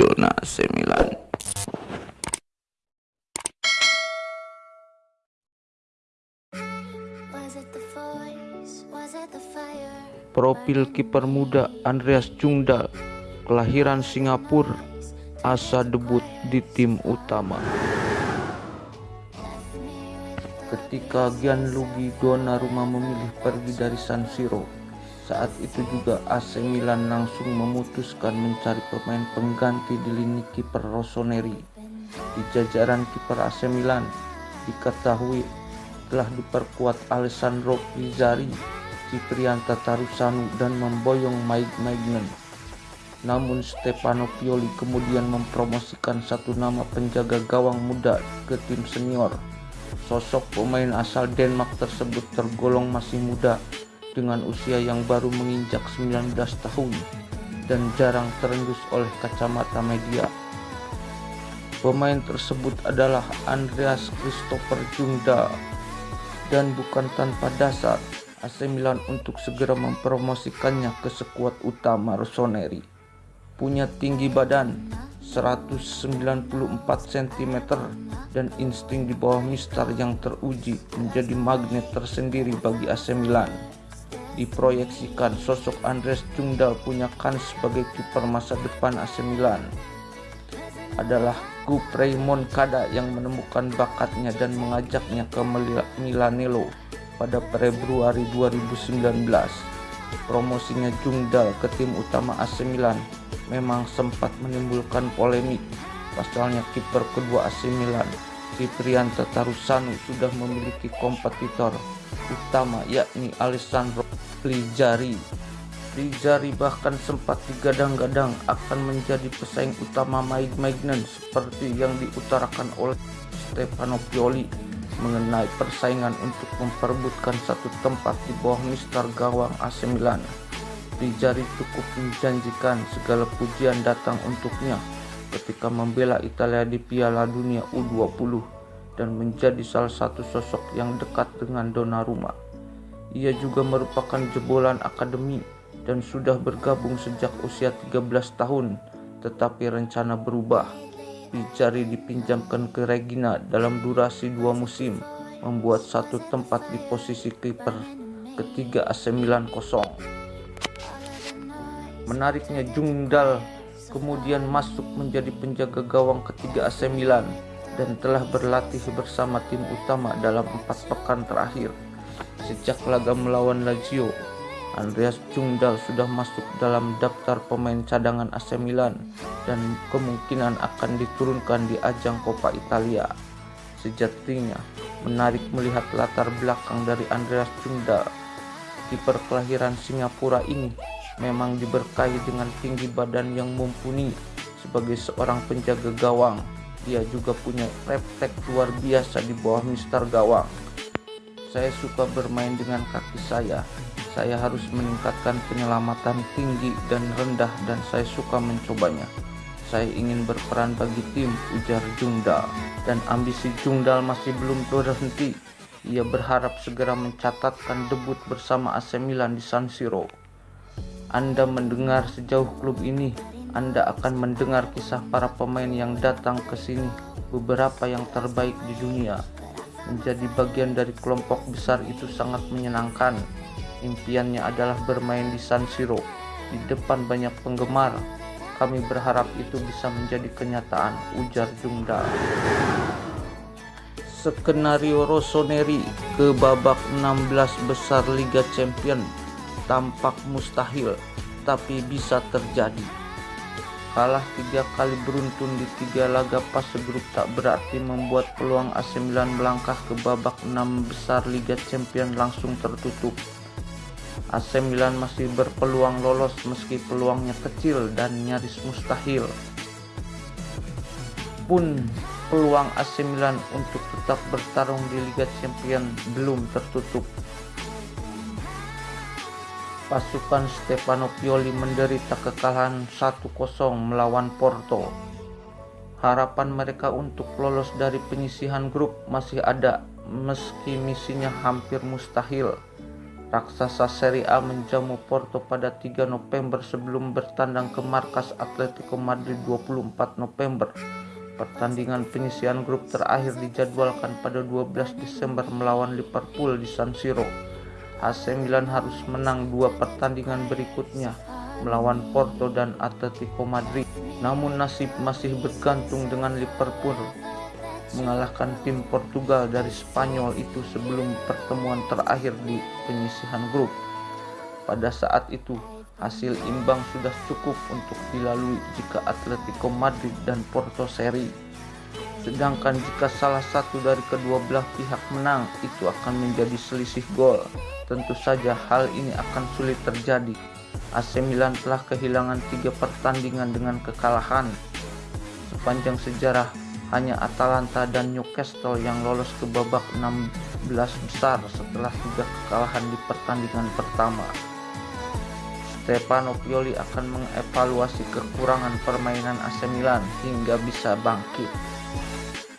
zona AC Milan. Profil kiper muda Andreas Jungdal, kelahiran Singapura, asa debut di tim utama. Ketika Gianluigi Donnarumma memilih pergi dari San Siro, saat itu juga AC Milan langsung memutuskan mencari pemain pengganti di lini kiper Rossoneri. Di jajaran kiper AC Milan diketahui telah diperkuat Alessandro Pizzari, Ciprian Tatarusanu dan memboyong Mike Magnan. Namun Stefano Pioli kemudian mempromosikan satu nama penjaga gawang muda ke tim senior Sosok pemain asal Denmark tersebut tergolong masih muda dengan usia yang baru menginjak 19 tahun dan jarang terendus oleh kacamata media. Pemain tersebut adalah Andreas Christopher Jungda dan bukan tanpa dasar AC Milan untuk segera mempromosikannya ke skuad utama Rossoneri. Punya tinggi badan 194 cm dan insting di bawah Mister yang teruji menjadi magnet tersendiri bagi AC Milan. Diproyeksikan sosok Andres Jungdal punya kans sebagai kiper masa depan AC Milan. Adalah Guprey Moncada yang menemukan bakatnya dan mengajaknya ke Milanello pada Februari 2019. Promosinya Jungdal ke tim utama AC Milan memang sempat menimbulkan polemik. Pasalnya kiper kedua AC Milan, Ciprian Tatarusanu sudah memiliki kompetitor utama yakni Alessandro Plizzari. Plizzari bahkan sempat digadang-gadang akan menjadi pesaing utama Mike Magnan seperti yang diutarakan oleh Stefano Pioli mengenai persaingan untuk memperebutkan satu tempat di bawah mister gawang AC Milan. Cukup menjanjikan segala pujian datang untuknya ketika membela Italia di Piala Dunia U20 dan menjadi salah satu sosok yang dekat dengan Donnarumma. Ia juga merupakan jebolan akademi dan sudah bergabung sejak usia 13 tahun, tetapi rencana berubah. Rijari dipinjamkan ke Regina dalam durasi dua musim, membuat satu tempat di posisi kiper ketiga AC Milan kosong. Menariknya Jungdal kemudian masuk menjadi penjaga gawang ketiga AC Milan dan telah berlatih bersama tim utama dalam empat pekan terakhir. Sejak laga melawan Lazio, Andreas Jungdal sudah masuk dalam daftar pemain cadangan AC Milan dan kemungkinan akan diturunkan di ajang Coppa Italia. Sejatinya, menarik melihat latar belakang dari Andreas Jungdal. Kiper kelahiran Singapura ini memang diberkahi dengan tinggi badan yang mumpuni sebagai seorang penjaga gawang. Dia juga punya refleks luar biasa di bawah mister gawang. Saya suka bermain dengan kaki saya. Saya harus meningkatkan penyelamatan tinggi dan rendah dan saya suka mencobanya. Saya ingin berperan bagi tim, ujar Jungdal. Dan ambisi Jungdal masih belum berhenti. Ia berharap segera mencatatkan debut bersama AC Milan di San Siro. Anda mendengar sejauh klub ini, Anda akan mendengar kisah para pemain yang datang ke sini, beberapa yang terbaik di dunia. Menjadi bagian dari kelompok besar itu sangat menyenangkan. Impiannya adalah bermain di San Siro, di depan banyak penggemar. Kami berharap itu bisa menjadi kenyataan, ujar Jungda. Skenario Rossoneri ke babak 16 besar Liga Champions tampak mustahil, tapi bisa terjadi. Kalah tiga kali beruntun di tiga laga fase grup tak berarti membuat peluang AC Milan melangkah ke babak enam besar Liga Champions langsung tertutup. AC Milan masih berpeluang lolos meski peluangnya kecil dan nyaris mustahil. Pun peluang AC Milan untuk tetap bertarung di Liga Champions belum tertutup pasukan Stefano Pioli menderita kekalahan 1-0 melawan Porto. Harapan mereka untuk lolos dari penyisihan grup masih ada meski misinya hampir mustahil. Raksasa Serie A menjamu Porto pada 3 November sebelum bertandang ke markas Atletico Madrid 24 November. Pertandingan penyisian grup terakhir dijadwalkan pada 12 Desember melawan Liverpool di San Siro. AC Milan harus menang dua pertandingan berikutnya melawan Porto dan Atletico Madrid. Namun nasib masih bergantung dengan Liverpool mengalahkan tim Portugal dari Spanyol itu sebelum pertemuan terakhir di penyisihan grup. Pada saat itu, hasil imbang sudah cukup untuk dilalui jika Atletico Madrid dan Porto seri. Sedangkan jika salah satu dari kedua belah pihak menang, itu akan menjadi selisih gol. Tentu saja hal ini akan sulit terjadi. AC Milan telah kehilangan tiga pertandingan dengan kekalahan. Sepanjang sejarah, hanya Atalanta dan Newcastle yang lolos ke babak 16 besar setelah tiga kekalahan di pertandingan pertama. Stefano Pioli akan mengevaluasi kekurangan permainan AC Milan hingga bisa bangkit. え?